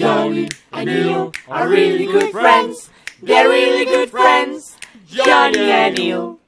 Johnny and Neil are really good friends. They're really good friends. Johnny and Neil.